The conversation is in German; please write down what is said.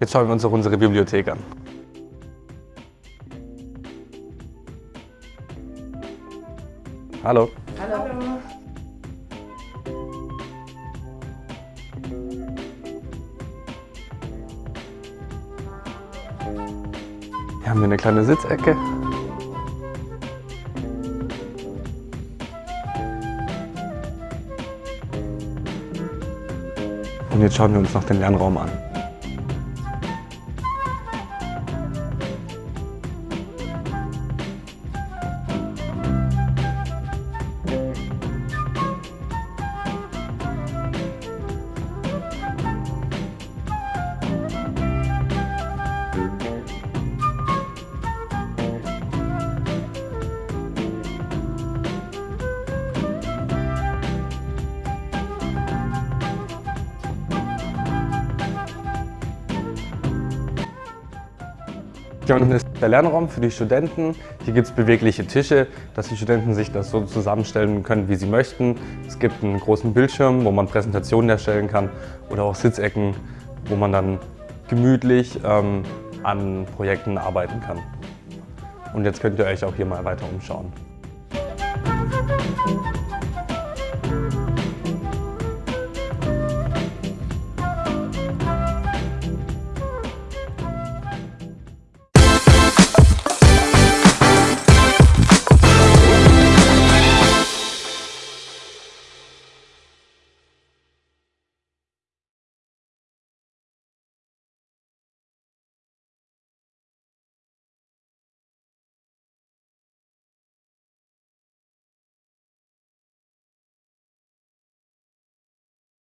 Jetzt schauen wir uns auch unsere Bibliothek an. Hallo. Hallo. Hier haben wir eine kleine Sitzecke. Und jetzt schauen wir uns noch den Lernraum an. Hier unten ist der Lernraum für die Studenten. Hier gibt es bewegliche Tische, dass die Studenten sich das so zusammenstellen können, wie sie möchten. Es gibt einen großen Bildschirm, wo man Präsentationen erstellen kann oder auch Sitzecken, wo man dann gemütlich ähm, an Projekten arbeiten kann. Und jetzt könnt ihr euch auch hier mal weiter umschauen.